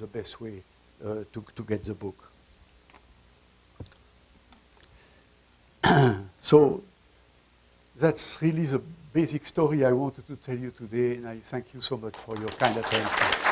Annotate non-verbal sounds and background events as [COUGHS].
the, best way uh, to, to get the book. [COUGHS] so that's really the basic story I wanted to tell you today, and I thank you so much for your kind attention.